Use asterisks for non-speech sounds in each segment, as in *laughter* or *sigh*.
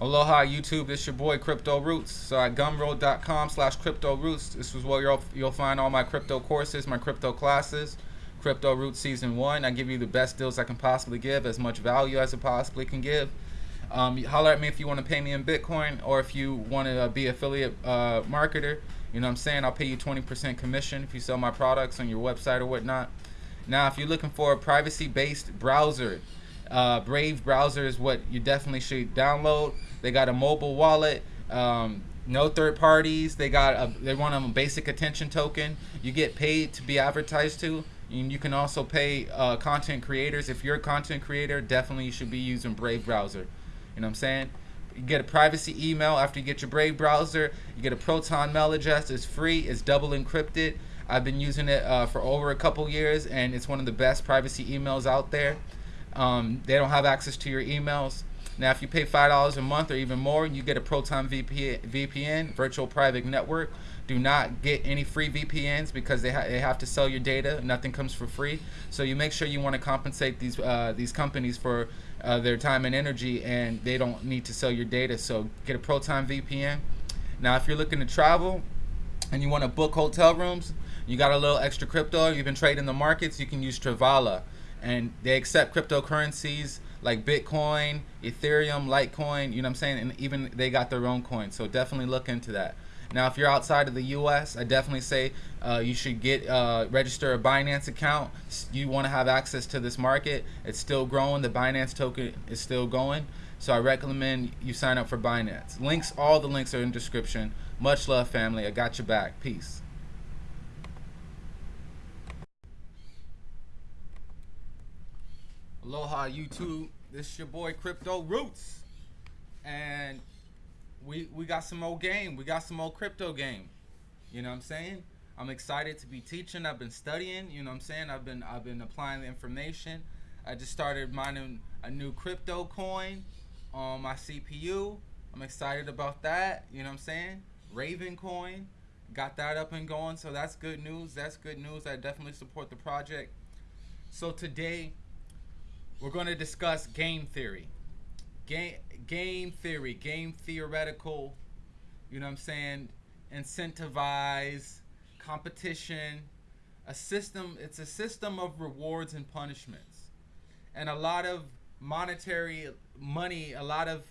Aloha YouTube, it's your boy Crypto Roots. So at gumroad.com slash crypto roots, this is where you'll, you'll find all my crypto courses, my crypto classes, Crypto Roots Season 1. I give you the best deals I can possibly give, as much value as I possibly can give. Um, holler at me if you want to pay me in Bitcoin or if you want to be affiliate uh, marketer. You know what I'm saying? I'll pay you 20% commission if you sell my products on your website or whatnot. Now, if you're looking for a privacy-based browser, uh, Brave browser is what you definitely should download. They got a mobile wallet, um, no third parties. They got a, they want a basic attention token. You get paid to be advertised to. And you can also pay uh, content creators. If you're a content creator, definitely you should be using Brave browser. You know what I'm saying? You get a privacy email after you get your Brave browser. You get a Proton mail address. It's free. It's double encrypted. I've been using it uh, for over a couple years, and it's one of the best privacy emails out there. Um, they don't have access to your emails. Now, if you pay $5 a month or even more, you get a Proton VPN, virtual private network. Do not get any free VPNs because they, ha they have to sell your data. Nothing comes for free. So you make sure you want to compensate these uh, these companies for uh, their time and energy, and they don't need to sell your data. So get a Proton VPN. Now, if you're looking to travel and you want to book hotel rooms, you got a little extra crypto, you've been trading the markets, you can use Travala and they accept cryptocurrencies like Bitcoin, Ethereum, Litecoin, you know what I'm saying? And even they got their own coin. So definitely look into that. Now, if you're outside of the U.S., I definitely say uh, you should get uh, register a Binance account. You want to have access to this market. It's still growing. The Binance token is still going. So I recommend you sign up for Binance. Links, all the links are in description. Much love, family. I got your back. Peace. Aloha YouTube. This is your boy Crypto Roots. And we we got some old game. We got some old crypto game. You know what I'm saying? I'm excited to be teaching. I've been studying, you know what I'm saying? I've been I've been applying the information. I just started mining a new crypto coin on my CPU. I'm excited about that, you know what I'm saying? Raven coin. Got that up and going, so that's good news. That's good news. I definitely support the project. So today we're going to discuss game theory. Game, game theory, game theoretical, you know what I'm saying? Incentivize, competition, a system, it's a system of rewards and punishments. And a lot of monetary money, a lot of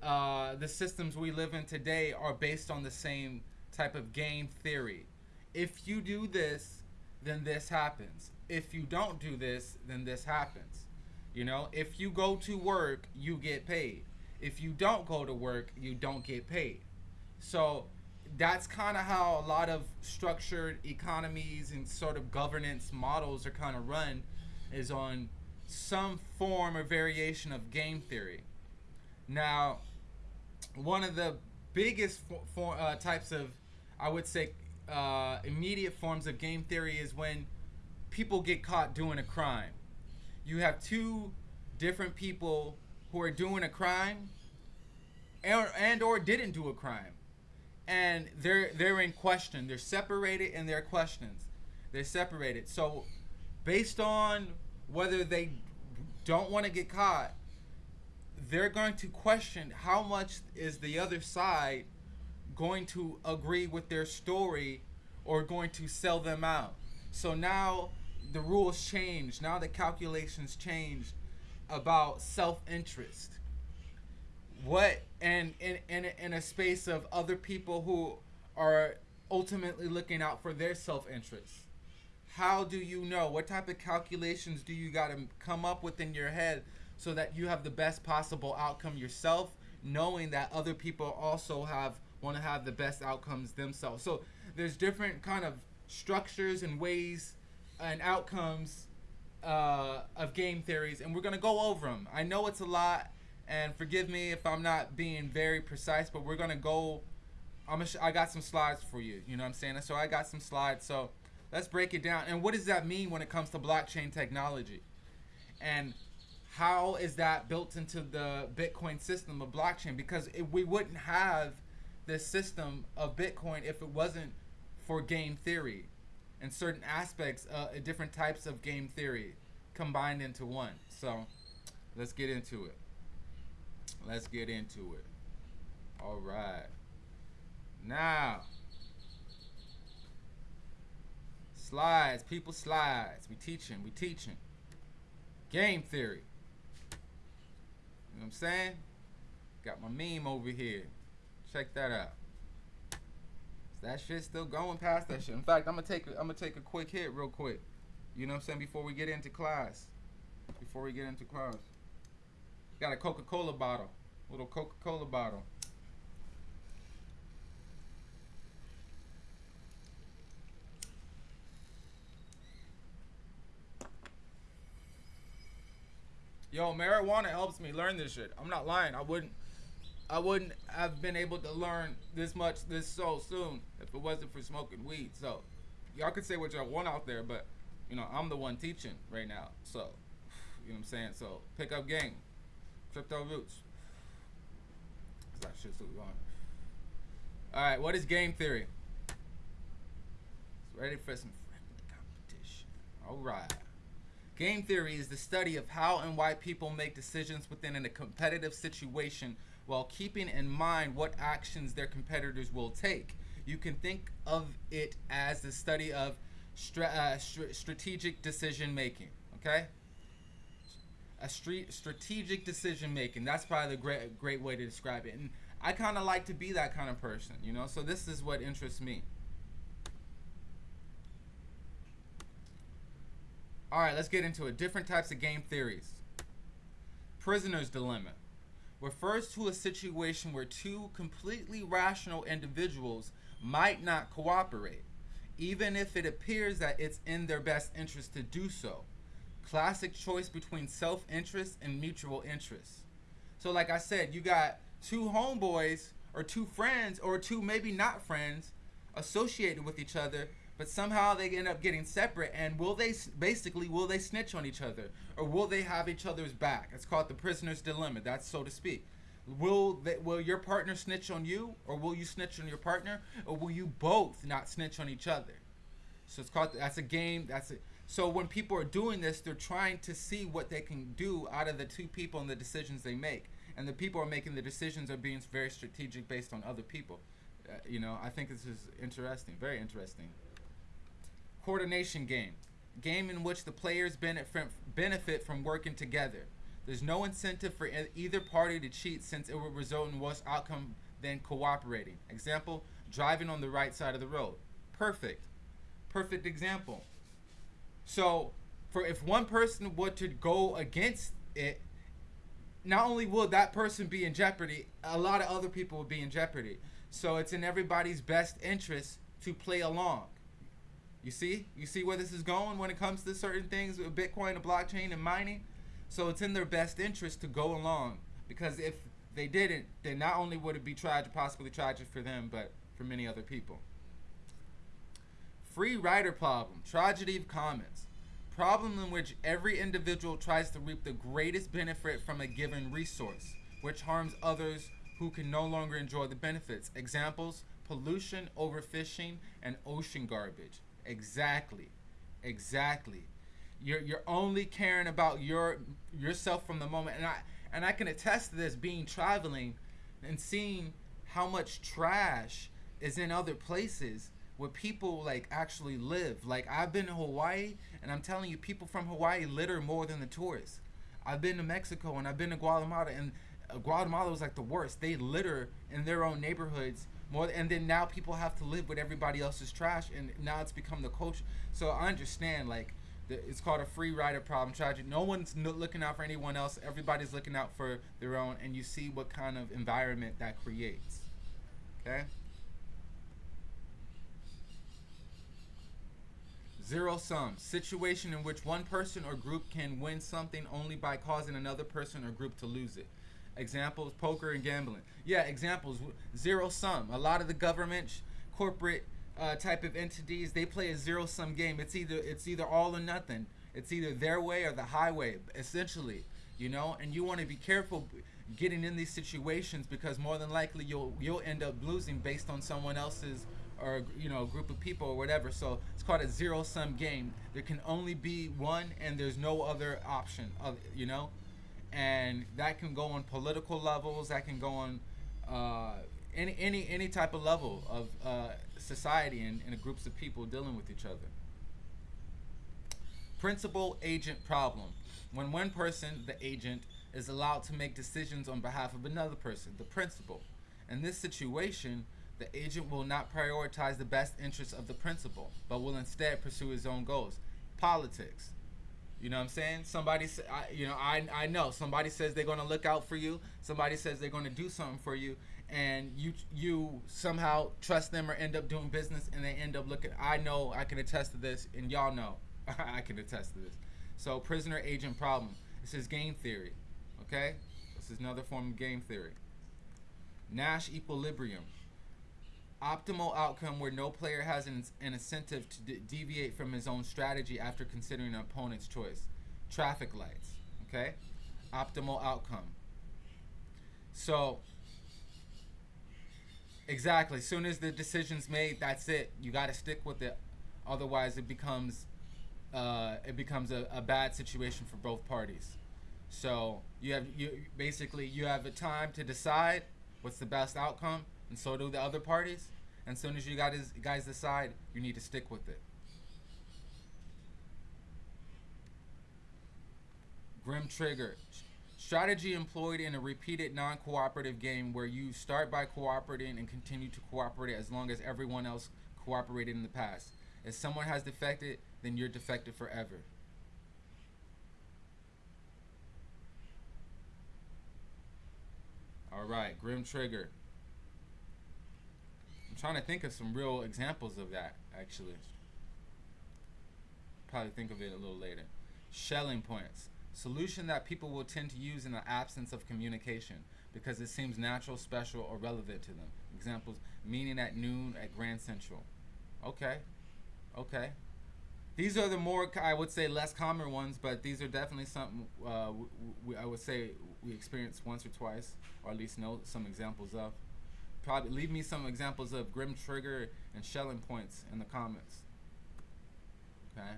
uh, the systems we live in today are based on the same type of game theory. If you do this, then this happens. If you don't do this, then this happens. You know, if you go to work, you get paid. If you don't go to work, you don't get paid. So that's kind of how a lot of structured economies and sort of governance models are kind of run is on some form or variation of game theory. Now, one of the biggest for, uh, types of, I would say, uh, immediate forms of game theory is when people get caught doing a crime you have two different people who are doing a crime and, and or didn't do a crime. And they're they're in question. They're separated in their questions. They're separated. So based on whether they don't want to get caught they're going to question how much is the other side going to agree with their story or going to sell them out. So now the rules changed. Now the calculations changed about self-interest. What and in, in in a space of other people who are ultimately looking out for their self-interest. How do you know? What type of calculations do you got to come up with in your head so that you have the best possible outcome yourself, knowing that other people also have want to have the best outcomes themselves. So there's different kind of structures and ways and outcomes uh, of game theories, and we're gonna go over them. I know it's a lot, and forgive me if I'm not being very precise, but we're gonna go. I'm gonna I got some slides for you. You know what I'm saying? So I got some slides. So let's break it down. And what does that mean when it comes to blockchain technology? And how is that built into the Bitcoin system of blockchain? Because if we wouldn't have this system of Bitcoin if it wasn't for game theory and certain aspects, uh, different types of game theory combined into one. So let's get into it. Let's get into it. All right. Now, slides, people slides. We teaching, we teaching. Game theory. You know what I'm saying? Got my meme over here. Check that out. That shit still going past that shit? In fact, I'm gonna take I'm gonna take a quick hit real quick. You know what I'm saying? Before we get into class. Before we get into class. Got a Coca-Cola bottle. Little Coca-Cola bottle. Yo, marijuana helps me learn this shit. I'm not lying. I wouldn't I wouldn't have been able to learn this much this so soon if it wasn't for smoking weed. So y'all could say what y'all want out there, but you know, I'm the one teaching right now. So you know what I'm saying? So pick up game. Crypto roots. That shit's on. Alright, what is game theory? It's Ready for some friendly competition. Alright. Game theory is the study of how and why people make decisions within a competitive situation while keeping in mind what actions their competitors will take. You can think of it as the study of stra uh, strategic decision making. Okay? A street strategic decision making. That's probably the great great way to describe it. And I kind of like to be that kind of person, you know. So this is what interests me. All right, let's get into it. Different types of game theories. Prisoner's dilemma refers to a situation where two completely rational individuals might not cooperate, even if it appears that it's in their best interest to do so. Classic choice between self interest and mutual interest. So, like I said, you got two homeboys or two friends or two maybe not friends associated with each other but somehow they end up getting separate and will they basically will they snitch on each other? Or will they have each other's back? It's called the prisoner's dilemma. That's so to speak. Will they, will your partner snitch on you or will you snitch on your partner or will you both not snitch on each other? So it's called that's a game that's it so when people are doing this they're trying to see what they can do out of the two people and the decisions they make. And the people are making the decisions are being very strategic based on other people. Uh, you know i think this is interesting very interesting Coordination game. Game in which the players benefit from working together. There's no incentive for either party to cheat since it will result in worse outcome than cooperating. Example, driving on the right side of the road. Perfect. Perfect example. So, for if one person were to go against it, not only will that person be in jeopardy, a lot of other people will be in jeopardy. So it's in everybody's best interest to play along. You see? You see where this is going when it comes to certain things with Bitcoin and blockchain and mining? So it's in their best interest to go along because if they didn't, then not only would it be tragic, possibly tragic for them, but for many other people. Free rider problem, tragedy of commons. Problem in which every individual tries to reap the greatest benefit from a given resource, which harms others who can no longer enjoy the benefits. Examples, pollution, overfishing, and ocean garbage. Exactly. Exactly. You're you're only caring about your yourself from the moment and I and I can attest to this being traveling and seeing how much trash is in other places where people like actually live. Like I've been to Hawaii and I'm telling you people from Hawaii litter more than the tourists. I've been to Mexico and I've been to Guatemala and uh, Guatemala was like the worst. They litter in their own neighborhoods more and then now people have to live with everybody else's trash and now it's become the culture so i understand like the, it's called a free rider problem tragic no one's no, looking out for anyone else everybody's looking out for their own and you see what kind of environment that creates okay Zero sum. Situation in which one person or group can win something only by causing another person or group to lose it. Examples, poker and gambling. Yeah, examples, zero sum. A lot of the government, corporate uh, type of entities, they play a zero sum game. It's either it's either all or nothing. It's either their way or the highway, essentially. You know, and you want to be careful getting in these situations because more than likely you'll you'll end up losing based on someone else's or you know a group of people or whatever. So it's called a zero sum game. There can only be one, and there's no other option. Of you know and that can go on political levels that can go on uh, any any any type of level of uh, society and, and groups of people dealing with each other. Principal agent problem. When one person, the agent, is allowed to make decisions on behalf of another person, the principal. In this situation, the agent will not prioritize the best interests of the principal, but will instead pursue his own goals. Politics. You know what I'm saying? Somebody, I, you know, I, I know somebody says they're going to look out for you. Somebody says they're going to do something for you, and you you somehow trust them or end up doing business, and they end up looking. I know I can attest to this, and y'all know *laughs* I can attest to this. So prisoner agent problem. This is game theory. Okay, this is another form of game theory. Nash equilibrium. Optimal outcome where no player has an, an incentive to de deviate from his own strategy after considering an opponent's choice. Traffic lights. Okay? Optimal outcome. So, exactly. As soon as the decision's made, that's it. You got to stick with it. Otherwise, it becomes uh, it becomes a, a bad situation for both parties. So you have you basically you have a time to decide what's the best outcome, and so do the other parties. And as soon as you guys guys decide, you need to stick with it. Grim Trigger. Strategy employed in a repeated non-cooperative game where you start by cooperating and continue to cooperate as long as everyone else cooperated in the past. If someone has defected, then you're defected forever. All right, Grim Trigger. I'm trying to think of some real examples of that, actually. Probably think of it a little later. Schelling points. Solution that people will tend to use in the absence of communication because it seems natural, special, or relevant to them. Examples, meeting at noon at Grand Central. Okay. Okay. These are the more, I would say, less common ones, but these are definitely something uh, I would say we experienced once or twice, or at least know some examples of. Probably leave me some examples of Grim Trigger and Schelling Points in the comments. Okay.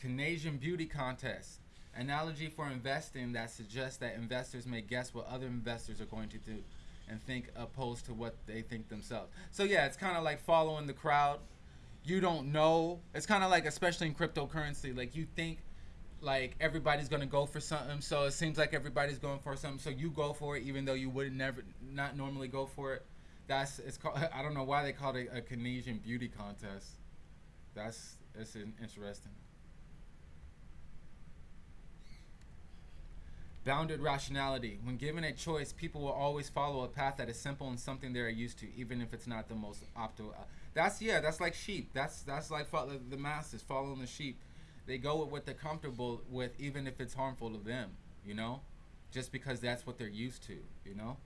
Canadian Beauty Contest. Analogy for investing that suggests that investors may guess what other investors are going to do and think opposed to what they think themselves. So yeah, it's kind of like following the crowd. You don't know. It's kind of like, especially in cryptocurrency, like you think like everybody's gonna go for something, so it seems like everybody's going for something, so you go for it even though you would never not normally go for it. That's it's called. *laughs* I don't know why they called it a Canadian beauty contest. That's it's interesting. Bounded rationality. When given a choice, people will always follow a path that is simple and something they're used to, even if it's not the most optimal. That's yeah. That's like sheep. That's that's like the masses following the sheep they go with what they're comfortable with, even if it's harmful to them. You know, just because that's what they're used to. You know,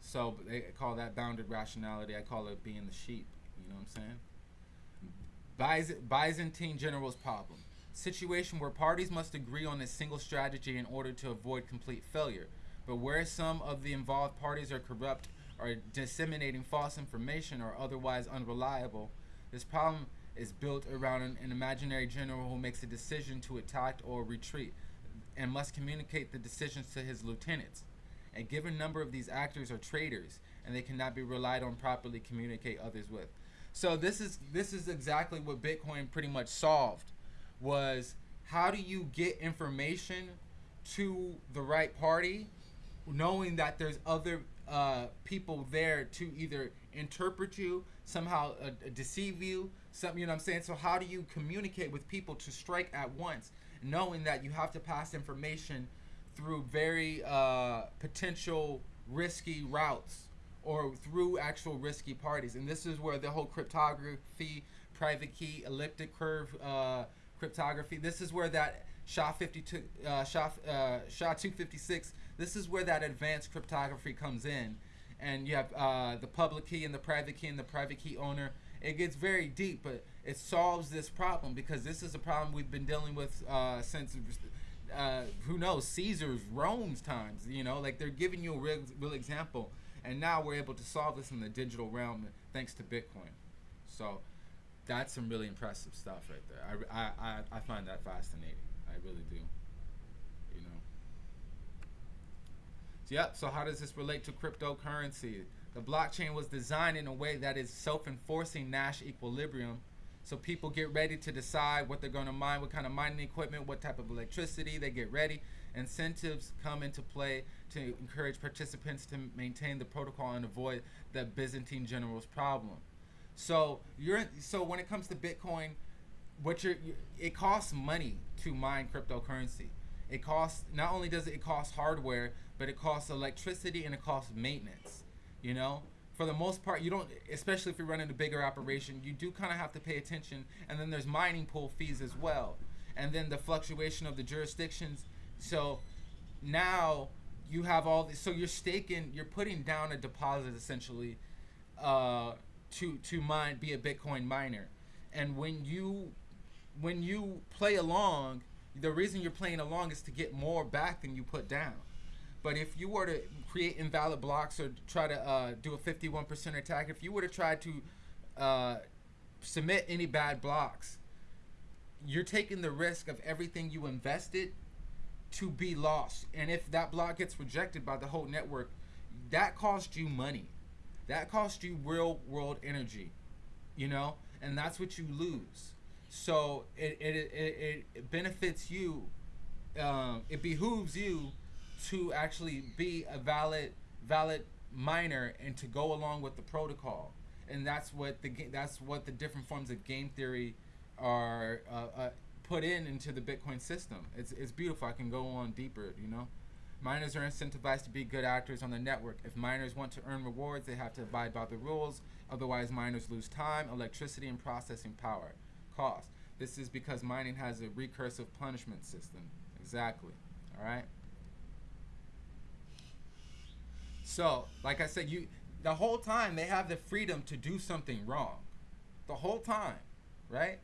so they call that bounded rationality. I call it being the sheep. You know what I'm saying? Byzantine general's problem. Situation where parties must agree on a single strategy in order to avoid complete failure. But where some of the involved parties are corrupt or disseminating false information or otherwise unreliable, this problem is built around an, an, imaginary general who makes a decision to attack or retreat and must communicate the decisions to his lieutenants. A given number of these actors are traitors and they cannot be relied on properly communicate others with. So this is this is exactly what Bitcoin pretty much solved was how do you get information to the right party knowing that there's other uh, people there to either interpret you somehow uh, deceive you something you know what i'm saying? So how do you communicate with people to strike at once knowing that you have to pass information through very uh, potential risky routes or through actual risky parties? And this is where the whole cryptography private key elliptic curve uh, cryptography this is where that sha 52 uh, sha, uh, sha 256 this is where that advanced cryptography comes in and you have uh, the public key and the private key and the private key owner it gets very deep, but it solves this problem because this is a problem we've been dealing with uh, since uh, who knows Caesar's Rome's times. You know, like they're giving you a real, real example, and now we're able to solve this in the digital realm thanks to Bitcoin. So that's some really impressive stuff right there. I, I, I find that fascinating. I really do. You know. Yep. So how does this relate to cryptocurrency? The blockchain was designed in a way that is self-enforcing Nash equilibrium. So people get ready to decide what they're going to mine, what kind of mining equipment, what type of electricity they get ready. Incentives come into play to encourage participants to maintain the protocol and avoid the Byzantine general's problem. So you're so when it comes to Bitcoin, what you're it costs money to mine cryptocurrency. It costs not only does it cost hardware, but it costs electricity and it costs maintenance. You know, for the most part, you don't, especially if you're running a bigger operation, you do kind of have to pay attention. And then there's mining pool fees as well, and then the fluctuation of the jurisdictions. So now you have all this. So you're staking, you're putting down a deposit essentially uh, to to mine, be a Bitcoin miner. And when you when you play along, the reason you're playing along is to get more back than you put down. But if you were to create invalid blocks or try to uh, do a 51% attack, if you were to try to uh, submit any bad blocks, you're taking the risk of everything you invested to be lost. And if that block gets rejected by the whole network, that costs you money. That costs you real world energy, you know, and that's what you lose. So it, it, it, it benefits you, um, it behooves you to actually be a valid valid miner and to go along with the protocol. And that's what the that's what the different forms of game theory are uh, uh, put in into the Bitcoin system. It's, it's beautiful. I can go on deeper, you know. Miners are incentivized to be good actors on the network. If miners want to earn rewards, they have to abide by the rules. Otherwise, miners lose time, electricity, and processing power. Cost. This is because mining has a recursive punishment system. Exactly. All right. So, like I said, you the whole time they have the freedom to do something wrong. The whole time, right?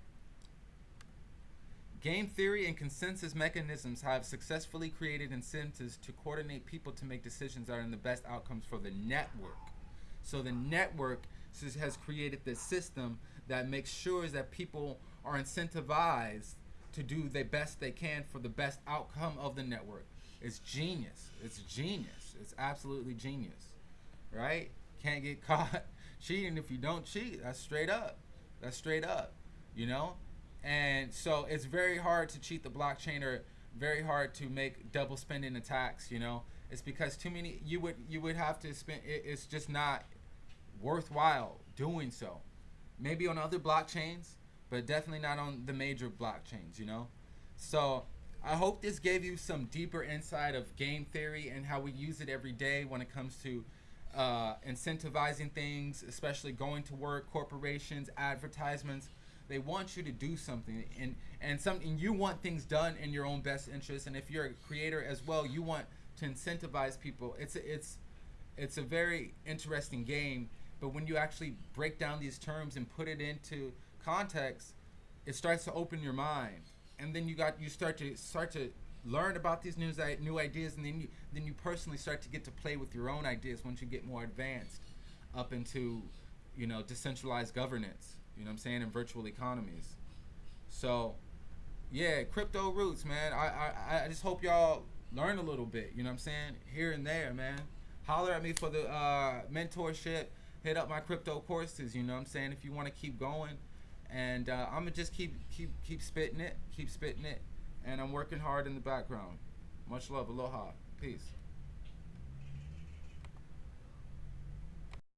Game theory and consensus mechanisms have successfully created incentives to coordinate people to make decisions that are in the best outcomes for the network. So the network has created this system that makes sure that people are incentivized to do the best they can for the best outcome of the network. It's genius. It's genius. It's absolutely genius. Right? Can't get *laughs* caught cheating if you don't cheat. That's straight up. That's straight up. You know? And so it's very hard to cheat the blockchain or very hard to make double spending attacks, you know. It's because too many you would you would have to spend it, it's just not worthwhile doing so. Maybe on other blockchains, but definitely not on the major blockchains, you know. So I hope this gave you some deeper insight of game theory and how we use it every day when it comes to uh, incentivizing things, especially going to work, corporations, advertisements they want you to do something, and and something you want things done in your own best interest. And if you're a creator as well, you want to incentivize people. It's it's it's a very interesting game. But when you actually break down these terms and put it into context, it starts to open your mind, and then you got you start to start to learn about these new new ideas, and then you then you personally start to get to play with your own ideas once you get more advanced up into you know decentralized governance. You know what I'm saying? In virtual economies. So, yeah, crypto roots, man. I, I, I just hope y'all learn a little bit. You know what I'm saying? Here and there, man. Holler at me for the uh, mentorship. Hit up my crypto courses. You know what I'm saying? If you want to keep going, and uh, I'm gonna just keep keep keep spitting it, keep spitting it, and I'm working hard in the background. Much love, aloha, peace.